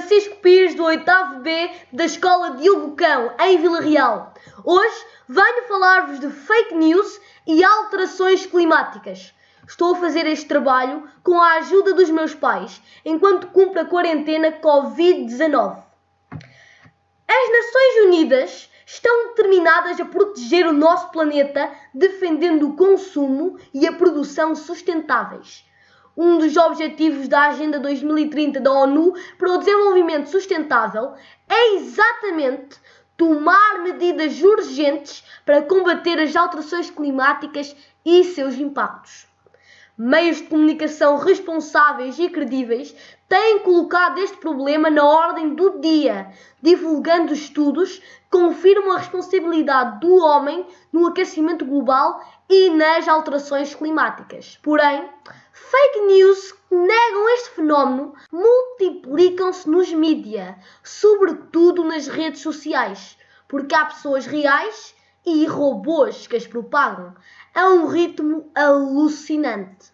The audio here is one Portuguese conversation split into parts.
Francisco Pires, do 8 B da Escola Diogo Cão, em Vila Real. Hoje venho falar-vos de fake news e alterações climáticas. Estou a fazer este trabalho com a ajuda dos meus pais, enquanto cumpro a quarentena Covid-19. As Nações Unidas estão determinadas a proteger o nosso planeta, defendendo o consumo e a produção sustentáveis um dos objetivos da Agenda 2030 da ONU para o Desenvolvimento Sustentável é exatamente tomar medidas urgentes para combater as alterações climáticas e seus impactos. Meios de comunicação responsáveis e credíveis têm colocado este problema na ordem do dia, divulgando estudos que confirmam a responsabilidade do homem no aquecimento global e nas alterações climáticas. Porém, Fake news que negam este fenómeno multiplicam-se nos mídia, sobretudo nas redes sociais, porque há pessoas reais e robôs que as propagam a um ritmo alucinante.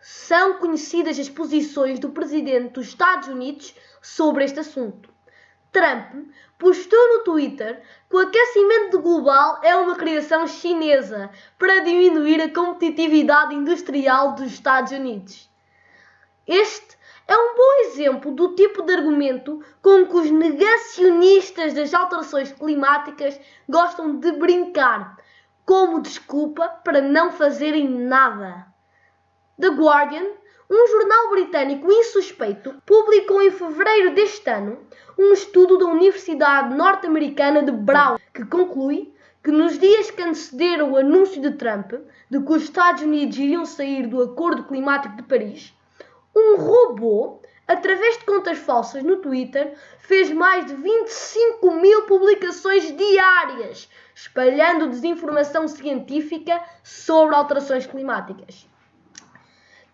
São conhecidas as posições do presidente dos Estados Unidos sobre este assunto. Trump postou no Twitter que o aquecimento global é uma criação chinesa para diminuir a competitividade industrial dos Estados Unidos. Este é um bom exemplo do tipo de argumento com que os negacionistas das alterações climáticas gostam de brincar, como desculpa para não fazerem nada. The Guardian um jornal britânico insuspeito publicou em fevereiro deste ano um estudo da Universidade Norte-Americana de Brown que conclui que nos dias que antecederam o anúncio de Trump de que os Estados Unidos iriam sair do Acordo Climático de Paris, um robô, através de contas falsas no Twitter, fez mais de 25 mil publicações diárias, espalhando desinformação científica sobre alterações climáticas.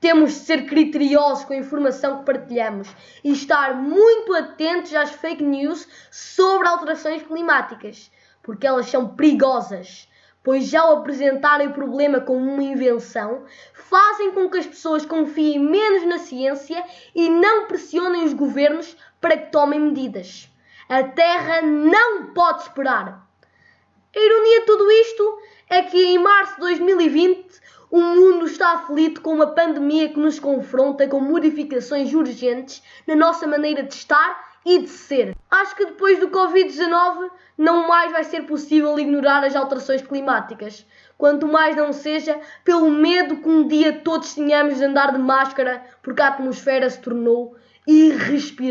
Temos de ser criteriosos com a informação que partilhamos e estar muito atentos às fake news sobre alterações climáticas, porque elas são perigosas, pois ao apresentarem o problema como uma invenção, fazem com que as pessoas confiem menos na ciência e não pressionem os governos para que tomem medidas. A Terra não pode esperar. A ironia de tudo isto é que em março de 2020 o mundo está aflito com uma pandemia que nos confronta com modificações urgentes na nossa maneira de estar e de ser. Acho que depois do Covid-19 não mais vai ser possível ignorar as alterações climáticas. Quanto mais não seja pelo medo que um dia todos tenhamos de andar de máscara porque a atmosfera se tornou irrespirável.